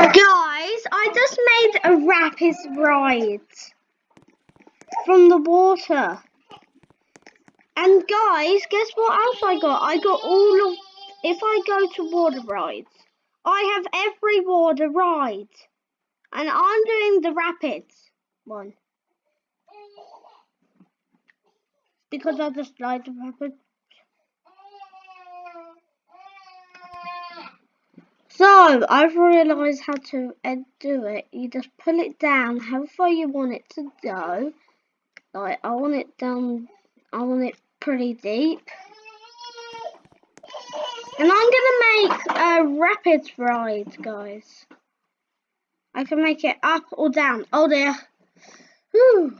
Guys, I just made a rapid ride from the water. And guys, guess what else I got? I got all of, if I go to water rides, I have every water ride. And I'm doing the rapids one. Because I just like the rapids. So, I've realised how to do it. You just pull it down how far you want it to go. Like, I want it down, I want it pretty deep. And I'm going to make a rapids ride, guys. I can make it up or down. Oh dear. Whew.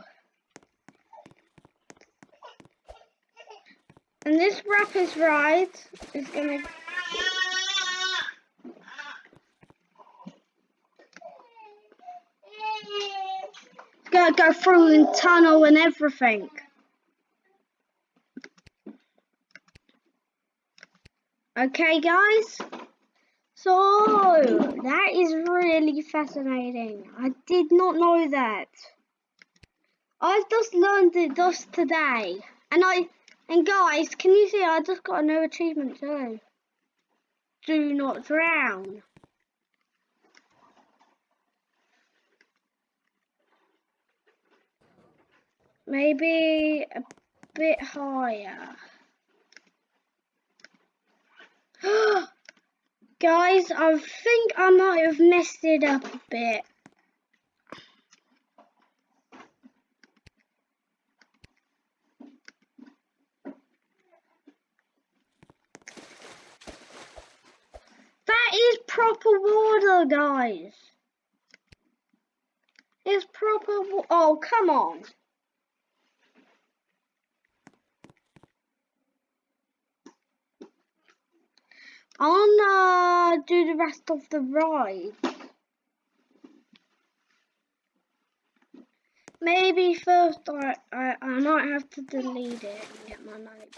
And this rapids ride is going to Gotta go through the tunnel and everything. Okay, guys. So, that is really fascinating. I did not know that. I've just learned it just today. And I, and guys, can you see I just got a new achievement too. Do not drown. Maybe a bit higher. Guys, I think I might have messed it up a bit. That is proper water, guys. It's proper Oh, come on. I'll uh, do the rest of the ride. Maybe first I, I, I might have to delete it and get my money.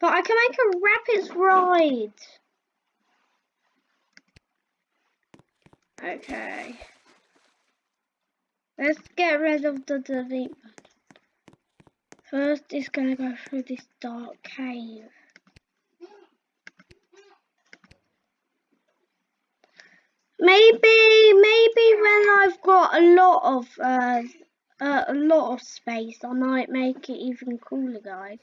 But I can make a rapids ride. Okay. Let's get rid of the delete button. First, it's to go through this dark cave. Maybe, maybe when I've got a lot of uh, uh, a lot of space, I might make it even cooler, guys.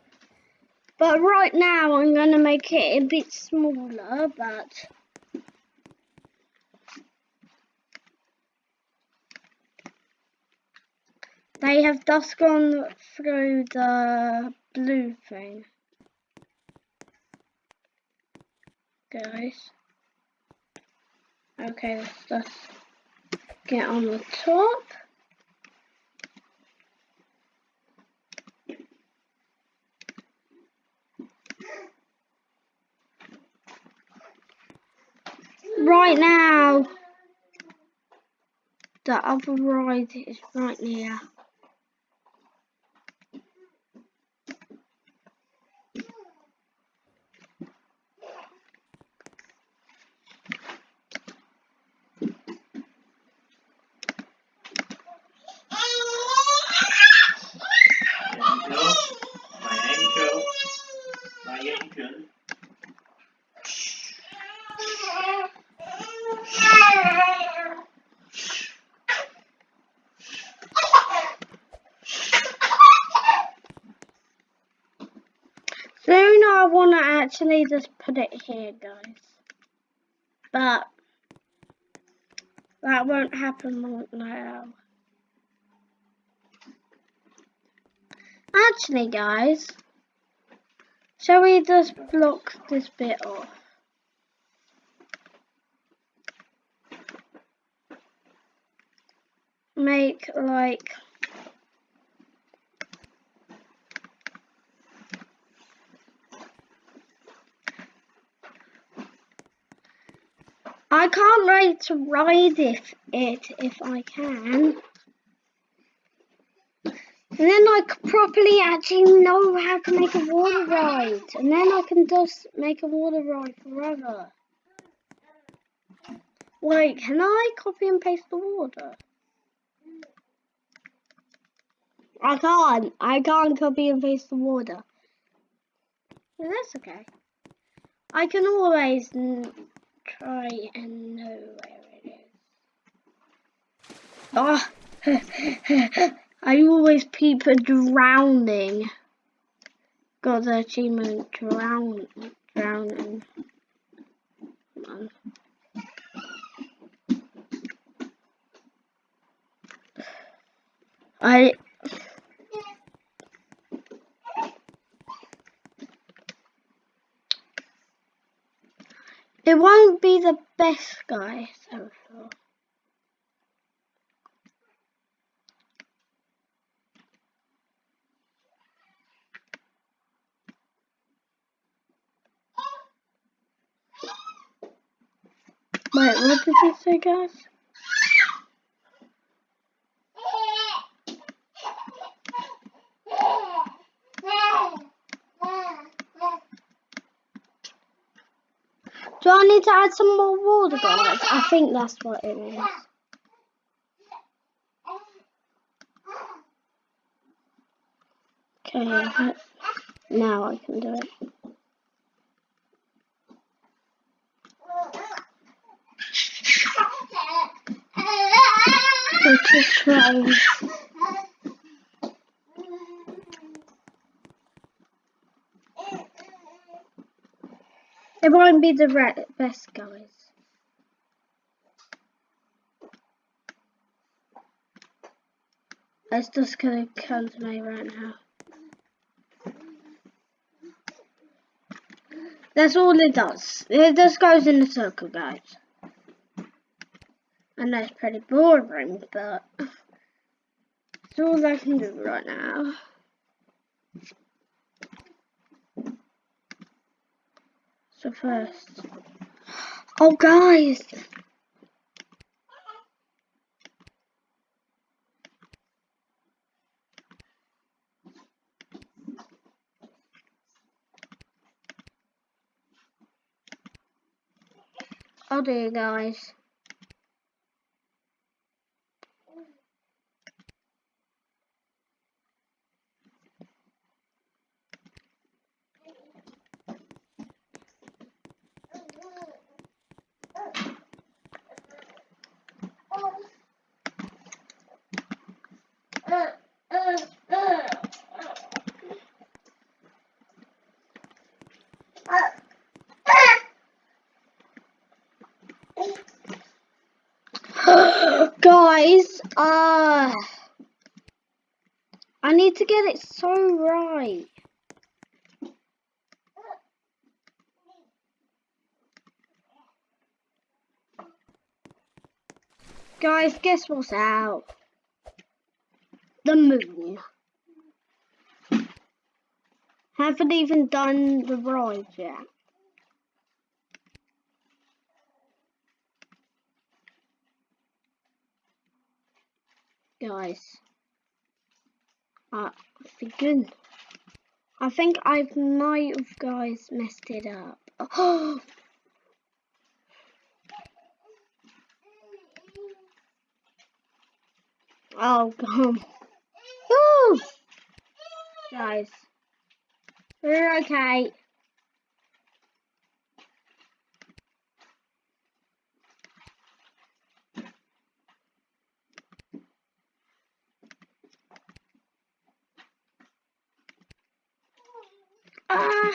But right now, I'm gonna make it a bit smaller, but. They have just gone through the blue thing. Guys. Okay, let's just get on the top. Right now, the other ride is right near. Actually just put it here, guys. But that won't happen now. Actually, guys, shall we just block this bit off? Make like can't wait to ride if it if I can. And then I could properly actually know how to make a water ride. And then I can just make a water ride forever. Wait, can I copy and paste the water? I can't. I can't copy and paste the water. That's okay. I can always try and know where it is. Oh, I always peep a drowning. Got the achievement drown, drowning. I It won't be the best guy so far. Wait, what did you say, guys? Do I need to add some more water, guys? I think that's what it is. Okay, now I can do it. Let's try. It won't be the best, guys. It's just gonna come to me right now. That's all it does. It just goes in a circle, guys. And that's pretty boring, but it's all I can do right now. So first. Oh, guys! Oh dear, guys. Guys, uh, I need to get it so right. Guys, guess what's out? The moon. Haven't even done the ride yet. guys. Uh. I think I might have guys messed it up. Oh, oh come. Woo! Guys. We're okay. Ah,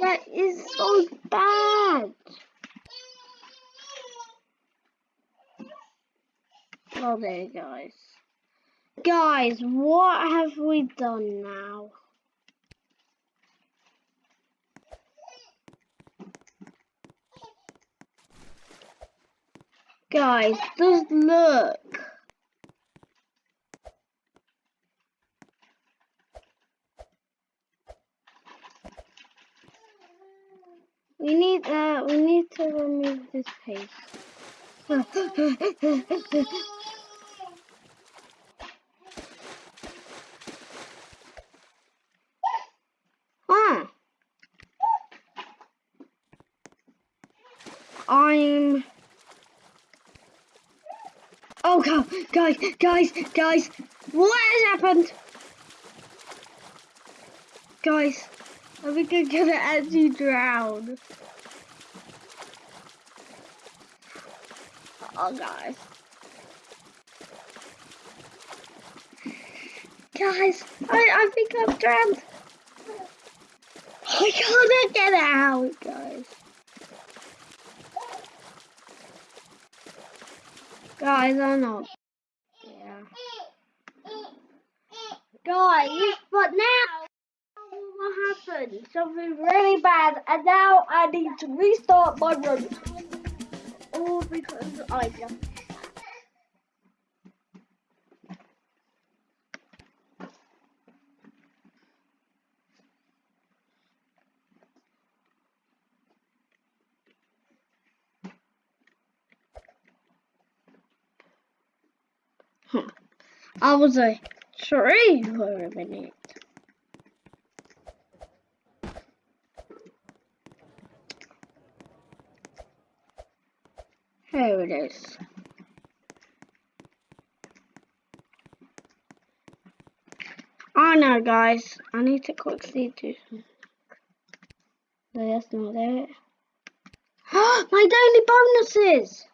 that is so bad. There, guys. Guys, what have we done now? Guys, just look. We need uh we need to remove this paste. ah. I'm Oh god, guys, guys, guys, what has happened? Guys, I think I'm gonna actually drown. Oh guys. Guys, I, I think I'm drowned. I can't get out, guys. Guys, I'm not. Yeah. Guys, but now what happened? Something really bad, and now I need to restart my run. All because I just. Hmm. I was a tree for a minute. Here it is. Oh no, guys. I need to quickly do. No, that's not it. My daily bonuses!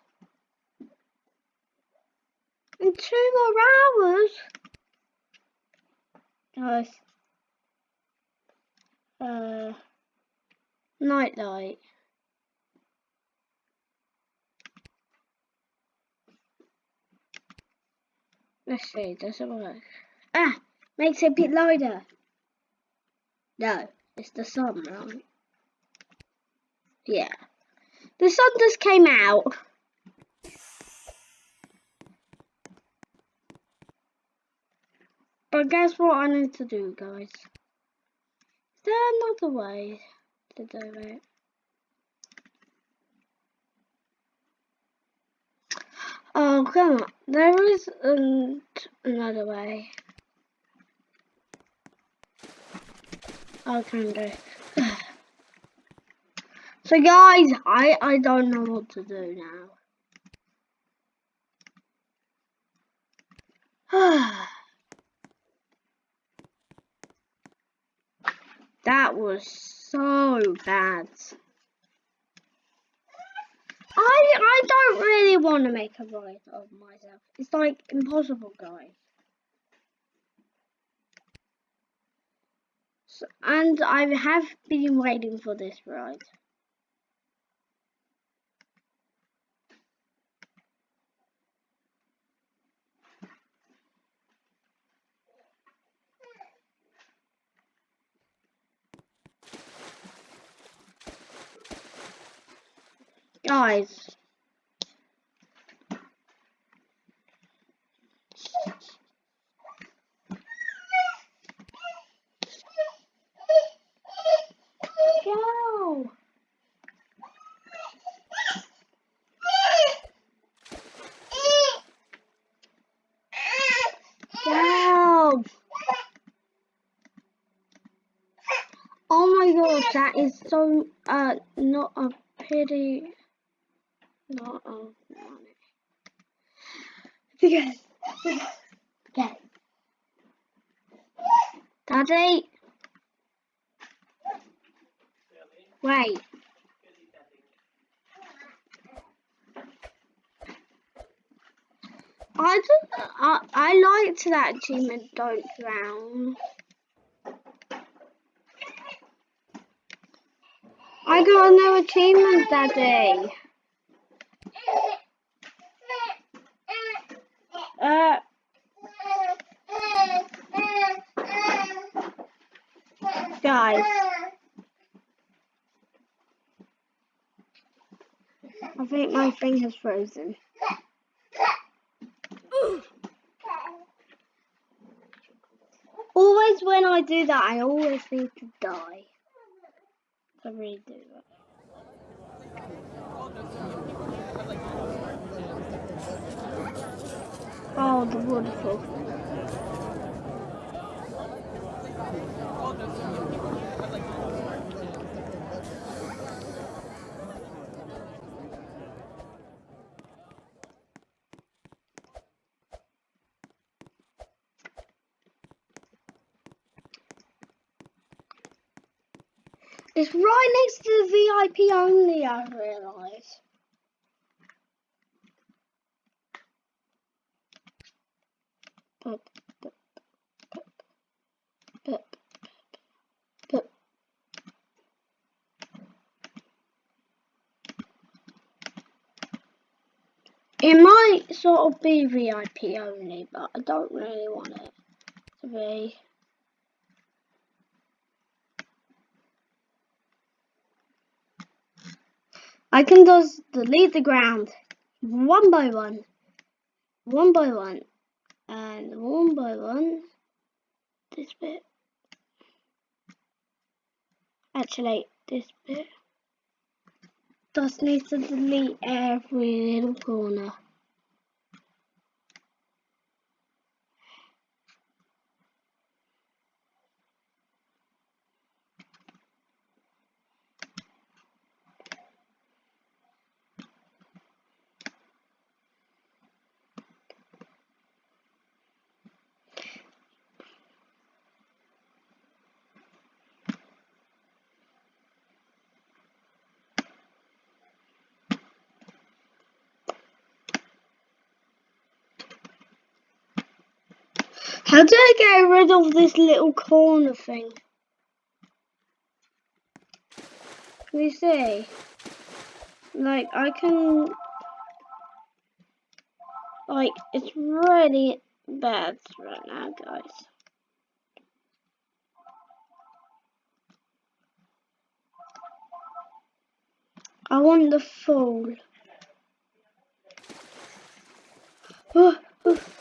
In two more hours? Uh, night light. Let's see, does it work? Ah! Makes it a bit lighter. No, it's the sun, right? Yeah. The sun just came out. But guess what I need to do, guys? Is there another way to do it? Oh, come on. There is another way. I can do. so guys, I, I don't know what to do now. that was so bad. I I don't really want to make a ride of myself. It's like impossible, guys. So, and I have been waiting for this ride. Guys. Go. Go. Oh my gosh, that is so uh not a pity. Not a money. Because okay. Daddy. Wait. I just, I, I liked that achievement, don't drown. I got a new achievement, Daddy. Guys. I think my thing has frozen. Always when I do that, I always need to die. I really do that. Oh, the waterfall. It's right next to the VIP only, I realise. Sort of be VIP only, but I don't really want it to be. I can just delete the ground one by one, one by one, and one by one, this bit. Actually, this bit. Just need to delete every little corner. How do I get rid of this little corner thing? Can you see? Like, I can... Like, it's really bad right now, guys. I want the full. Oh, oh.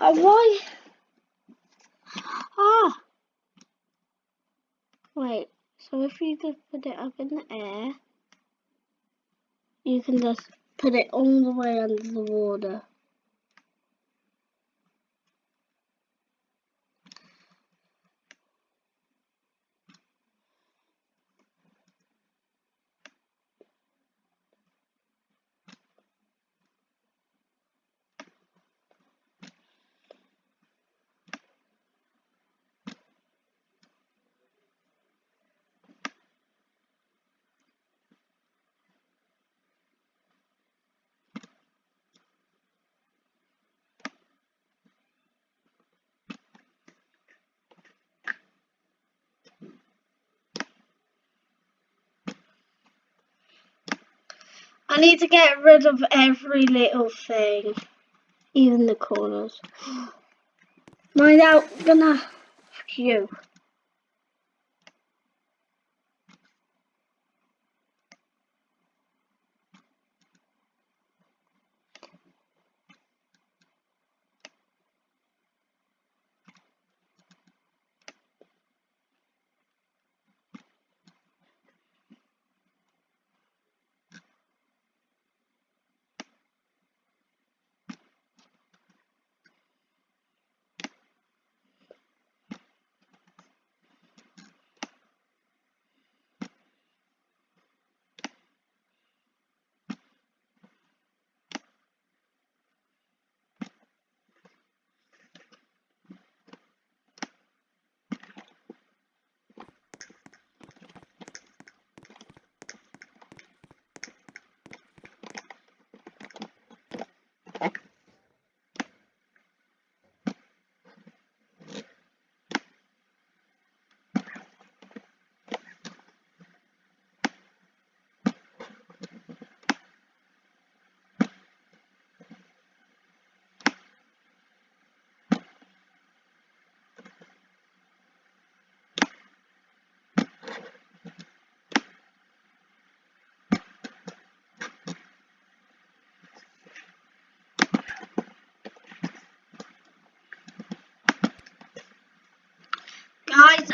Oh, why? Ah! Wait, so if you just put it up in the air, you can just put it all the way under the water. Need to get rid of every little thing, even the corners. Am now gonna phew.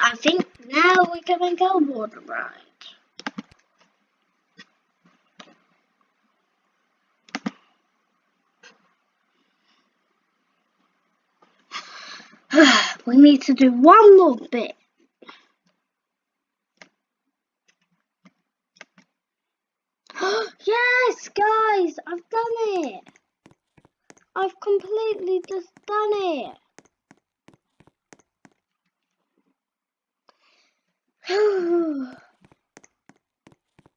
I think now we can make our water ride. we need to do one more bit. yes, guys, I've done it. I've completely just done it.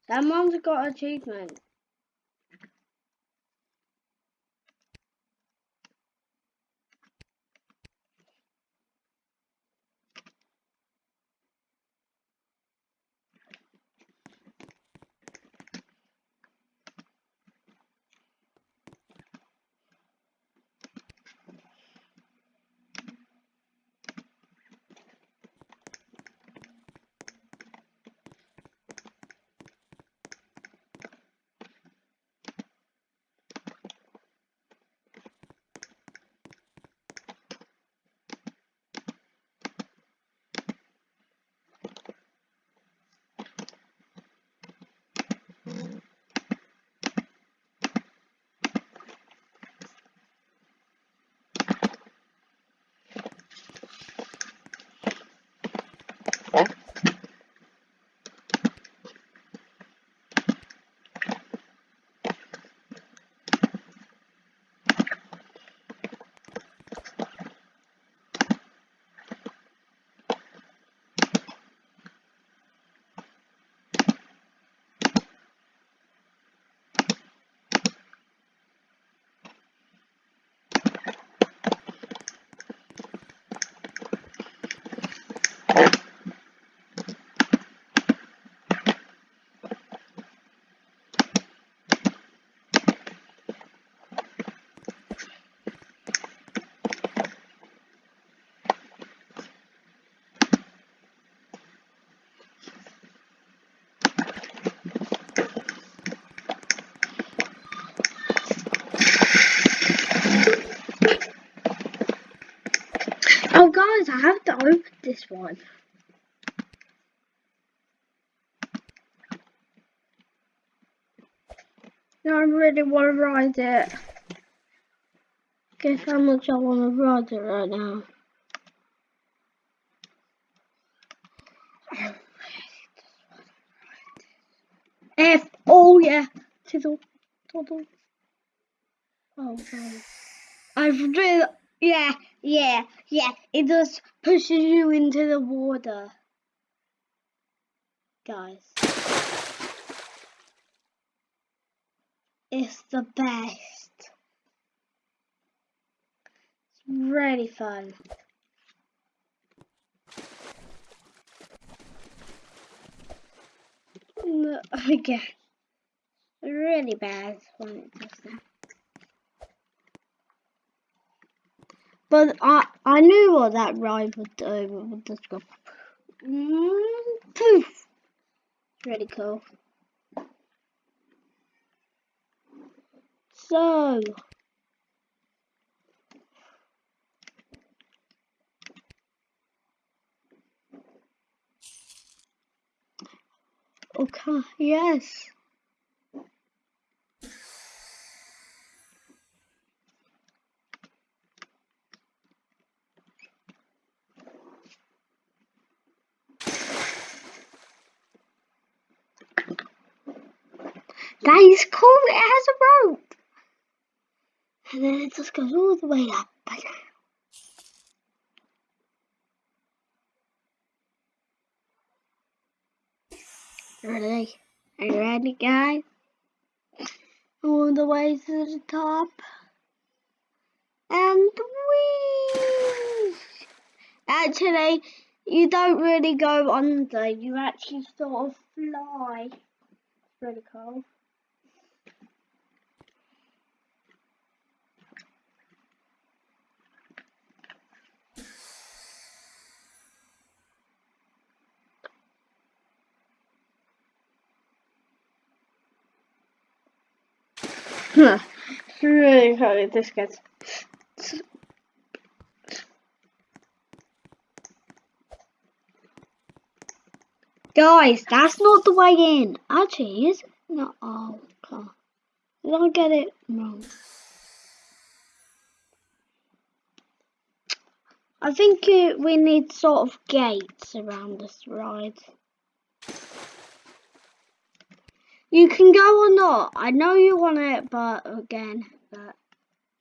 Someone's got achievement. Oh, guys, I have to open this one. No, I really want to ride it. Guess how much I want to ride it right now. F. Oh yeah. To the. To the. Oh god. I've really. Yeah, yeah, yeah. It just pushes you into the water. Guys. It's the best. It's really fun. Again. Really bad does that. But I I knew what that ride would do. Would go mm, poof. Really cool. So Okay, yes. That is cool, it has a rope. And then it just goes all the way up. Ready? Are you ready, guys? All the way to the top. And whee! Actually, you don't really go under. You actually sort of fly. It's really cool. Huh. Really funny, this gets. Guys, that's not the way in. Actually, is? No, oh, okay. Did I get it wrong? I think we need sort of gates around this ride. You can go or not. I know you want it, but again, but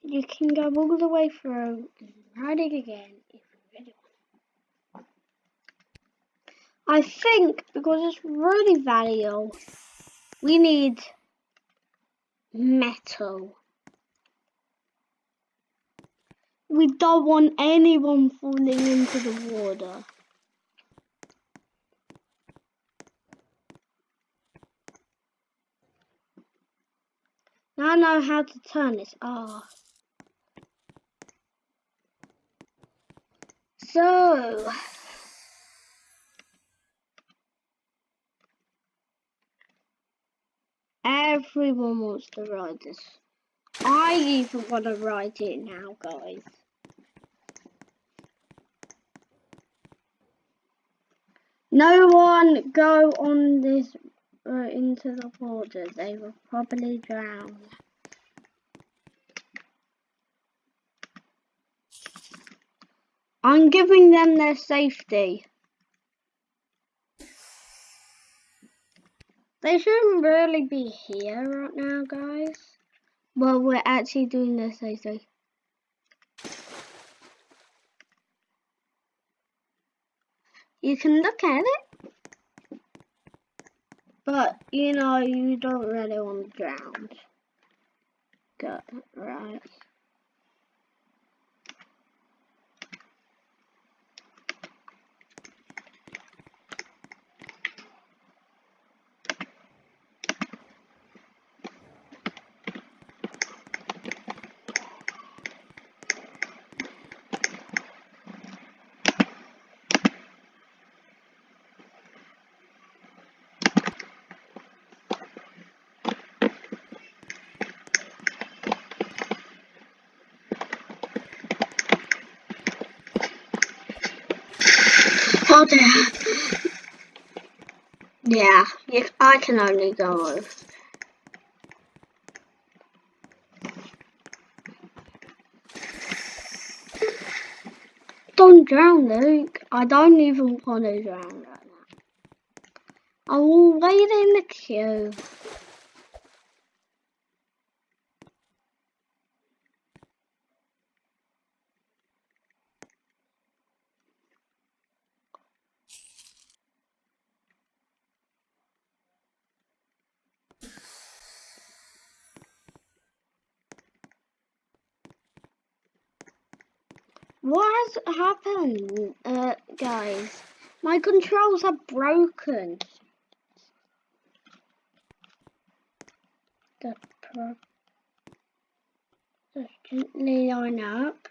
you can go all the way through and ride it again if you really want. I think because it's really valuable, we need metal. We don't want anyone falling into the water. Now I know how to turn this off. So, everyone wants to ride this. I even want to ride it now, guys. No one go on this uh, into the water. They will probably drown. I'm giving them their safety. They shouldn't really be here right now, guys. Well, we're actually doing their safety. You can look at it. But, you know, you don't really want to drown. Good, right. Oh dear. Yeah, you, I can only go. Don't drown, Luke. I don't even want to drown right now. I will wait in the queue. What has happened, uh, guys? My controls are broken. The pro just gently line up.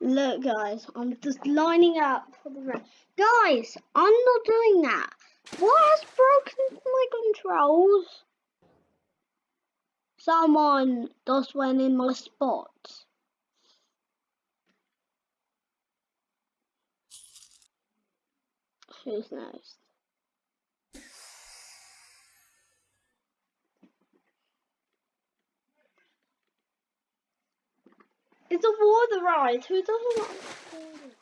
Look, guys, I'm just lining up for the rest. Guys, I'm not doing that. What has broken my controls? Someone just went in my spot. Who's next? It's a water ride. Who doesn't want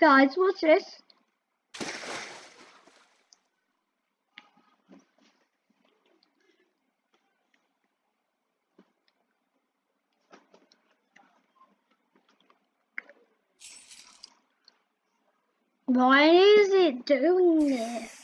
Guys, what's this? Why is it doing this?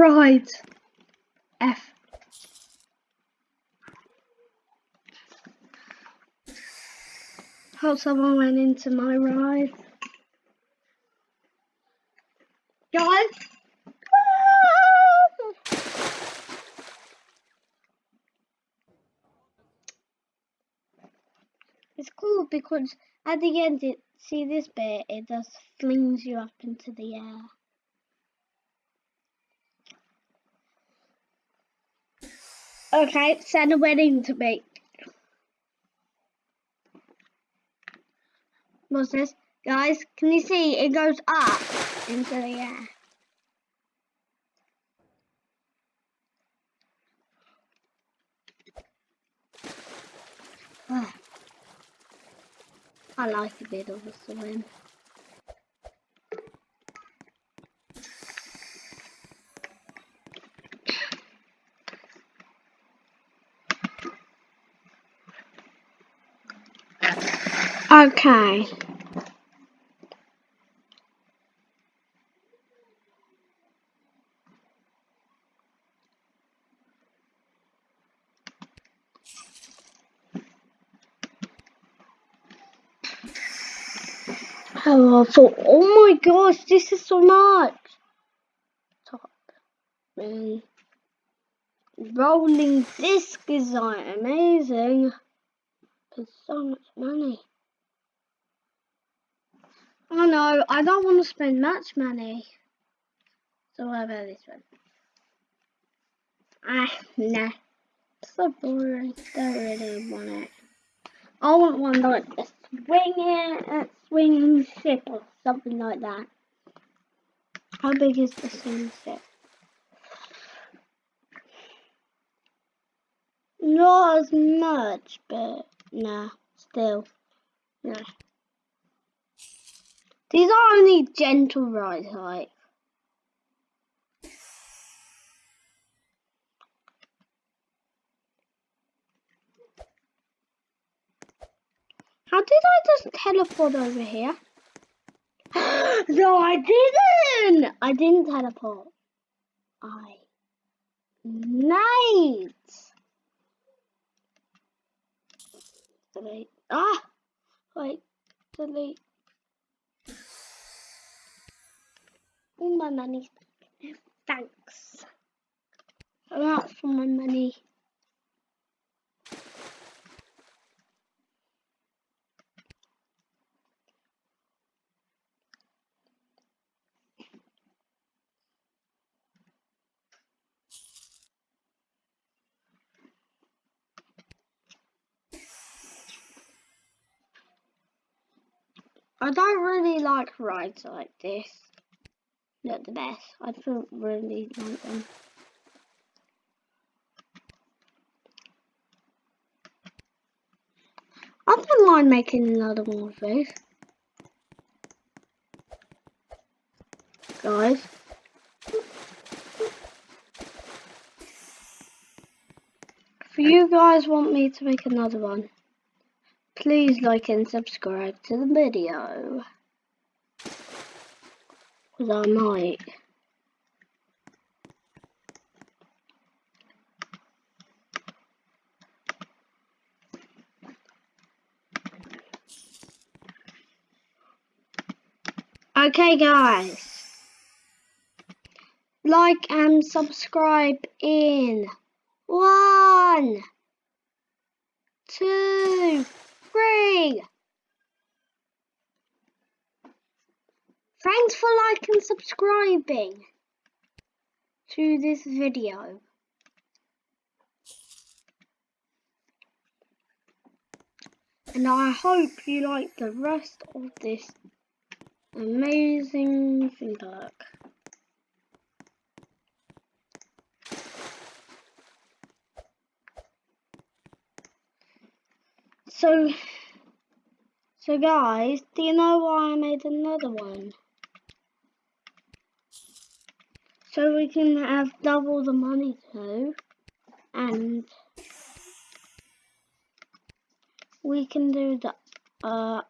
right. F. Hope someone went into my ride. Guys! Ah! It's cool because at the end, it, see this bit, it just flings you up into the air. Okay, send a wedding to me. What's this? Guys, can you see it goes up into the air? Ah. I like a bit of a swim. Okay. I oh my gosh, this is so much. Top. And rolling disc is like amazing. There's so much money. Oh no, I don't want to spend much money. So what about this one? Ah, nah. So boring. Don't really want it. I want one like a swinging, a swinging ship or something like that. How big is the swinging ship? Not as much, but nah, still, nah. These are only gentle ride height. How did I just teleport over here? no, I didn't! I didn't teleport. I made. Delete. Ah! Wait. Delete. All my money. Thanks. That's for my money. I don't really like rides like this. Not the best. I don't really like them. I don't mind making another one of these. Guys. If you guys want me to make another one, Please like and subscribe to the video. I might. Okay guys. Like and subscribe in one, two, free. Thanks for liking and subscribing to this video. And I hope you like the rest of this amazing theme. So, so guys, do you know why I made another one? So we can have double the money too, and we can do the, uh,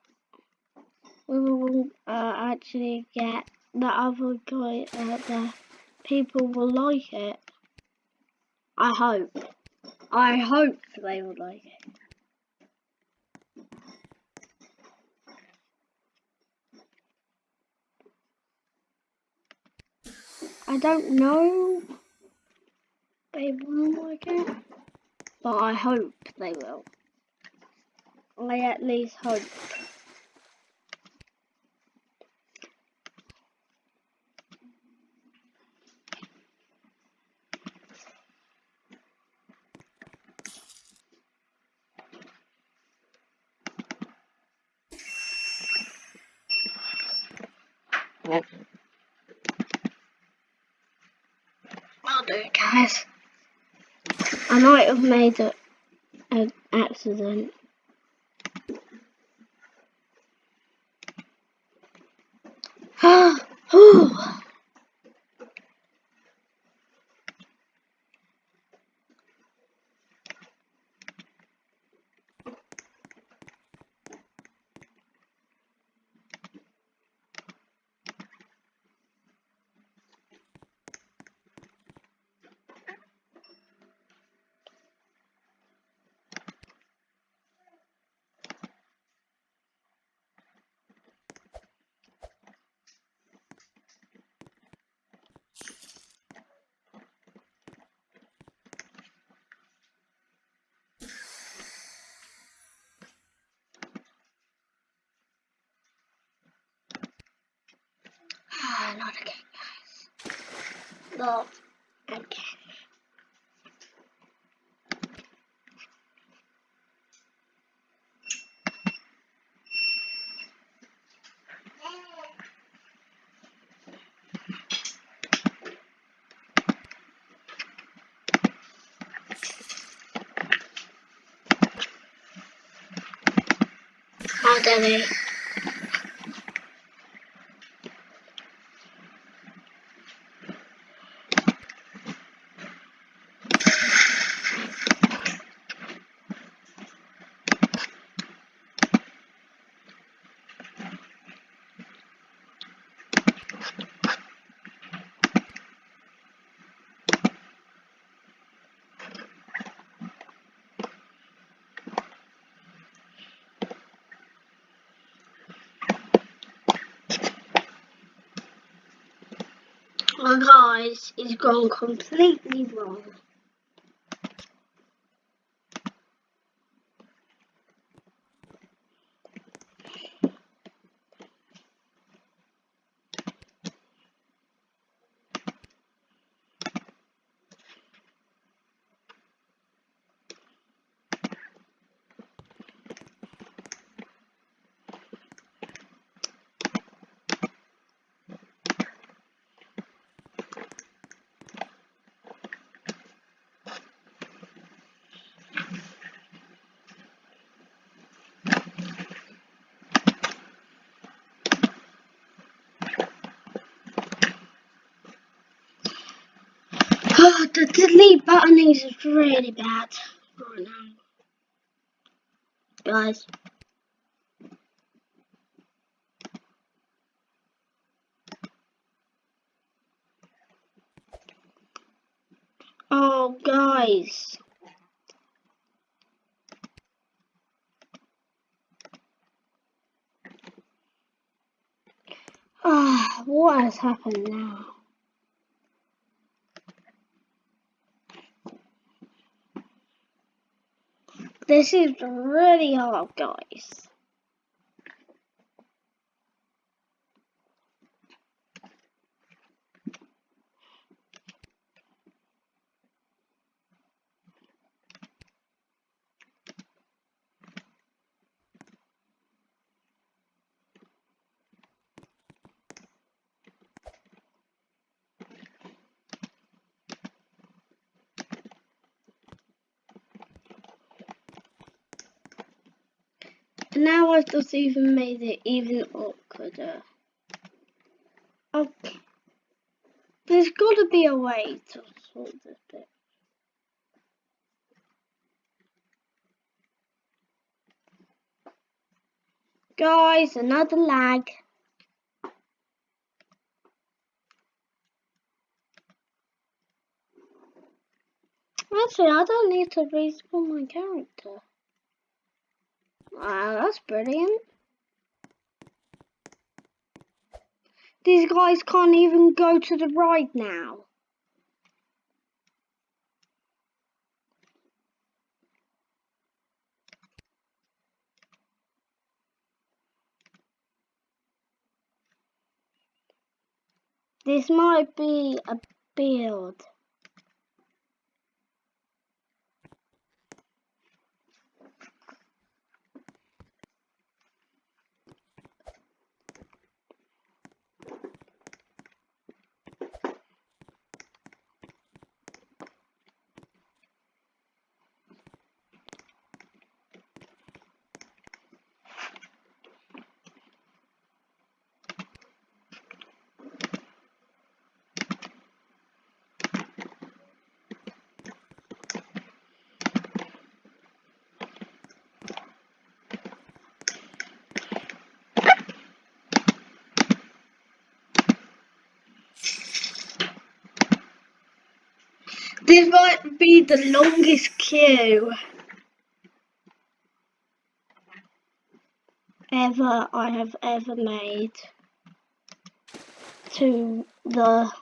we will uh, actually get the other guy, uh, the people will like it. I hope. I hope they will like it. I don't know they will like it, but I hope they will. I at least hope. I'll do it, guys. I might have made an accident. Ah! not again, guys. Not okay. Oh, damn it. Is gone completely wrong. Oh, the delete button is really bad right now. Guys. Oh, guys. Ah, what has happened now? This is really hard, guys. Now I've just even made it even awkwarder. Okay. There's got to be a way to sort this bit. Guys, another lag. Actually, I don't need to respawn my character. Wow, that's brilliant. These guys can't even go to the right now. This might be a build. This might be the longest queue ever I have ever made to the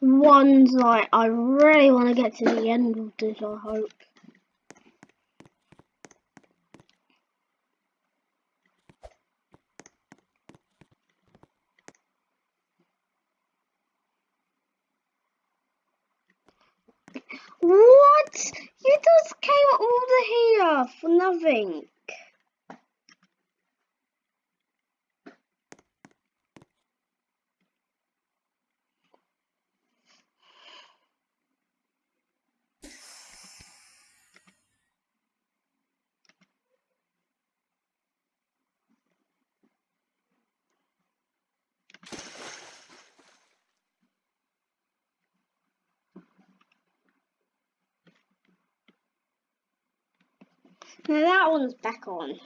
ones like I really want to get to the end of this I hope. What? You just came over here Now that one's back on.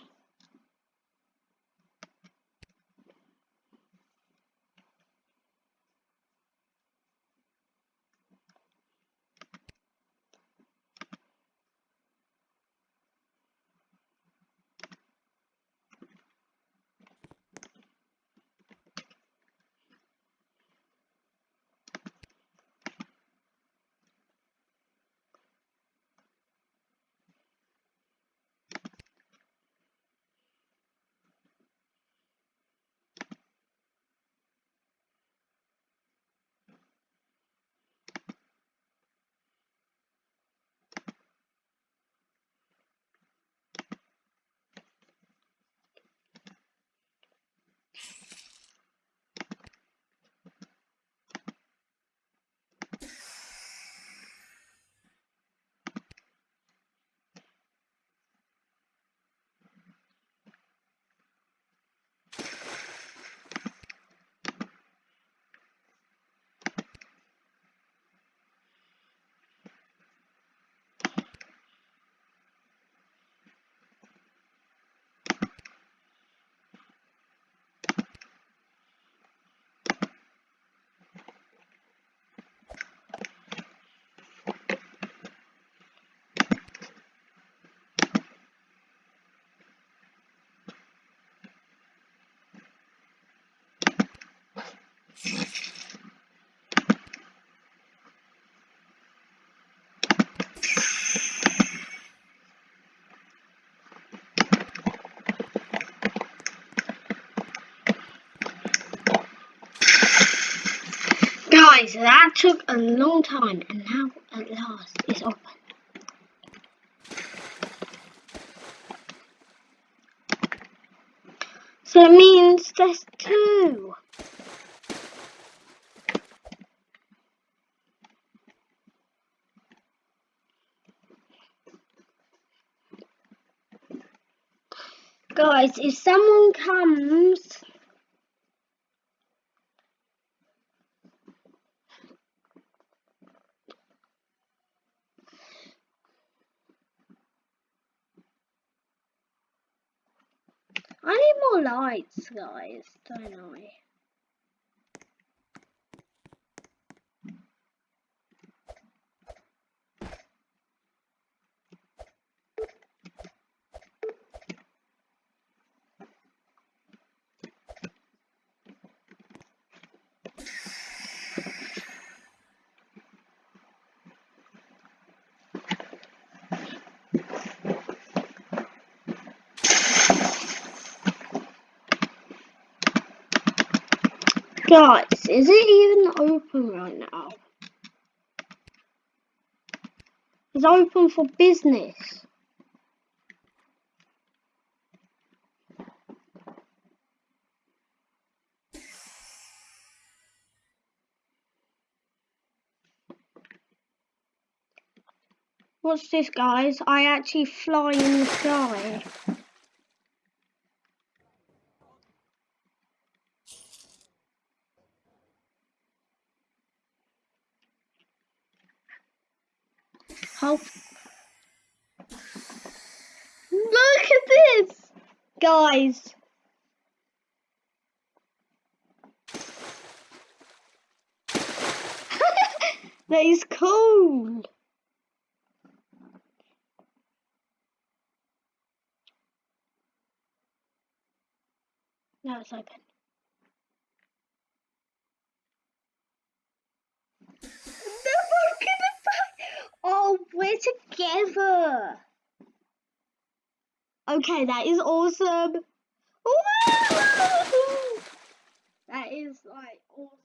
Guys, that took a long time and now at last it's open. So it means there's two. Guys, if someone comes I need more lights, guys, don't I? Guys, is it even open right now? It's open for business. What's this, guys? I actually fly in the sky. How? Look at this, that is cool. Now it's open. Oh, we're together. Okay, that is awesome. That is like awesome,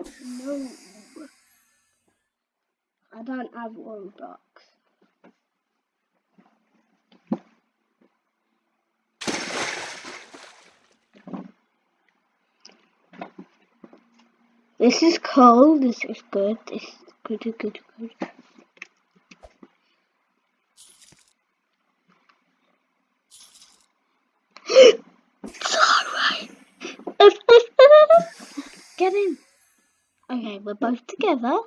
awesome. No. I don't have Robux. This is cold. This is good. This is good, good, good. Sorry. Get in. Okay, we're both together.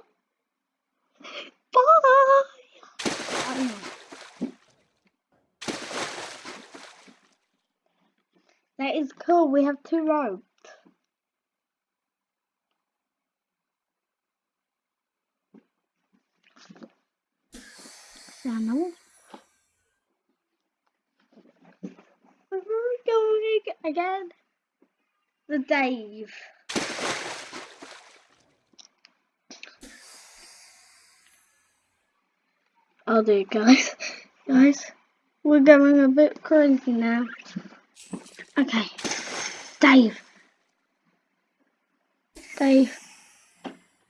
Bye. That is cool. We have two ropes. channel. Where are we going again? The Dave. I'll do it, guys. Guys, we're going a bit crazy now. Okay, Dave. Dave.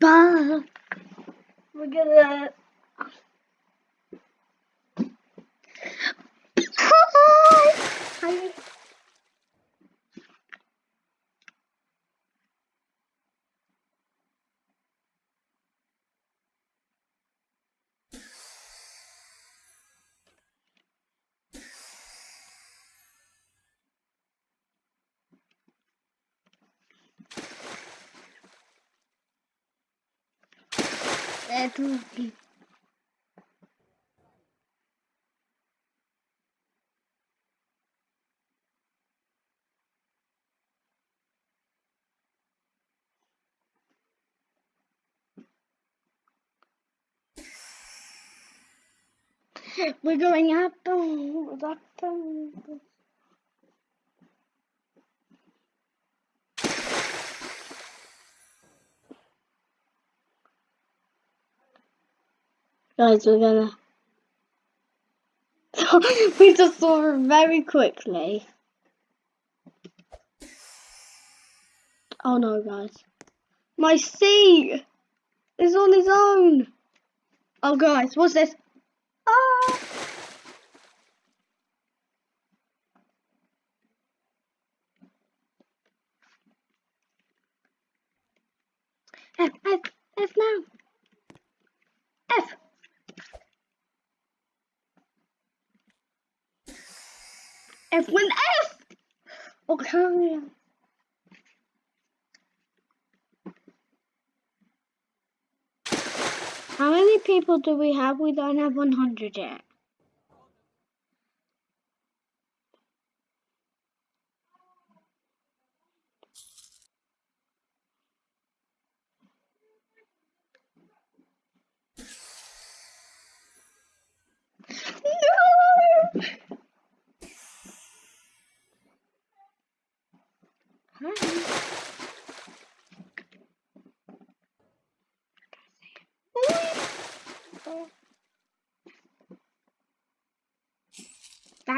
Bye. We're gonna Hi. That's okay. We're going up. Up. Guys, we're gonna. we just saw her very quickly. Oh no, guys. My seat is on his own. Oh, guys, what's this? Ah! F, F, F now. F1 F! Okay. How many people do we have? We don't have 100 yet. No! That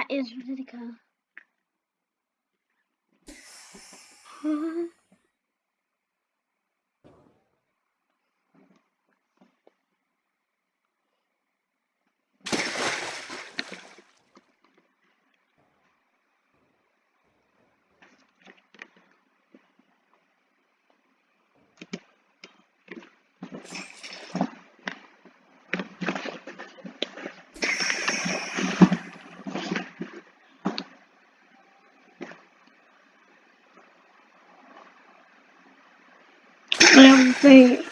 is Ridiculous. Everything. Is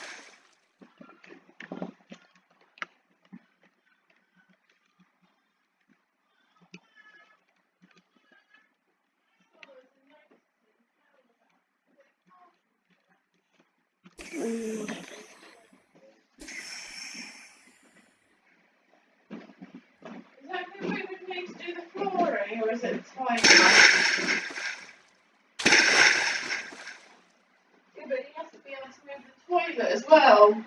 that the way we need to do the flooring or is it the toilet? Yeah, but he has to be able to move the toilet as well.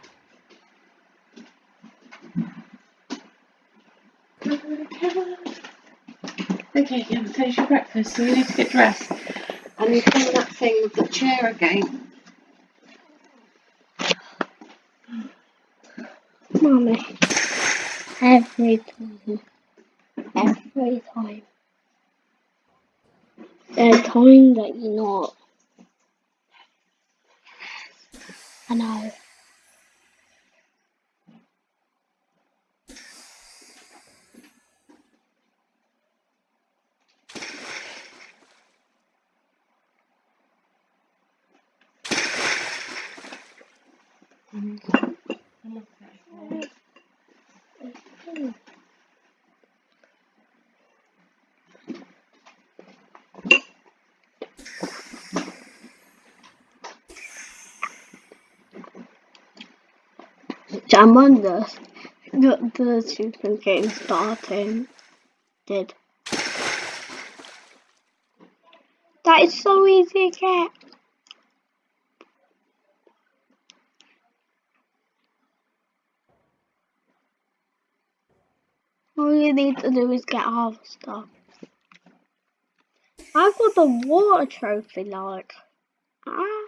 Finished your breakfast, so you need to get dressed. And you clean that thing with the chair again. Mommy. Every time. Every time. There are times that you're not. I know. Jam on this. The, the super game starting. Did. That is so easy to get. You need to do is get the stuff. I've got the water trophy, like. Ah.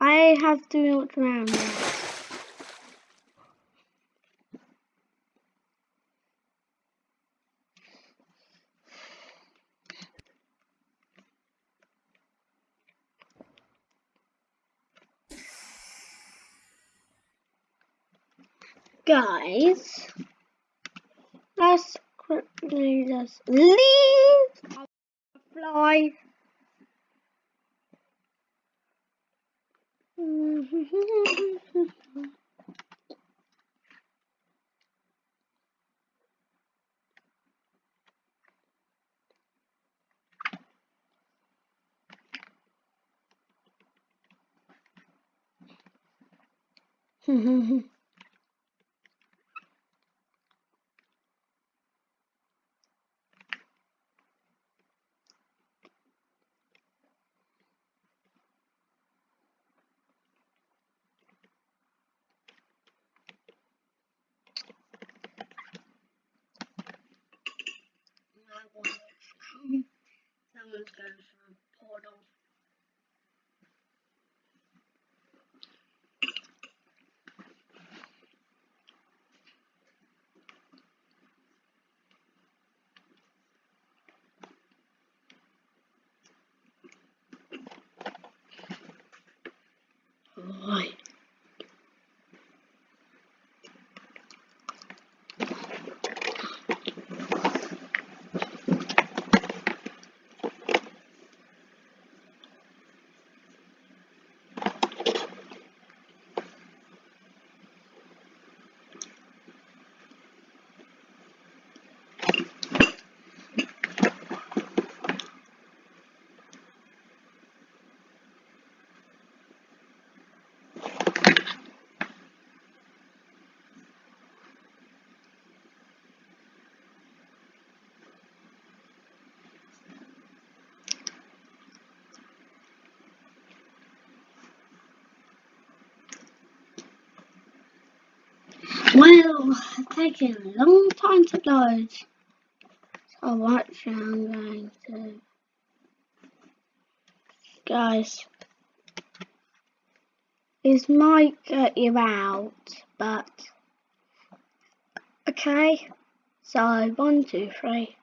I have to look around now. Guys, let's quickly just leave. Fly. Someone's going through a portal. Right. Well, it's taking a long time to load. So what I'm going to... Guys, this might get you out, but... Okay, so one, two, three.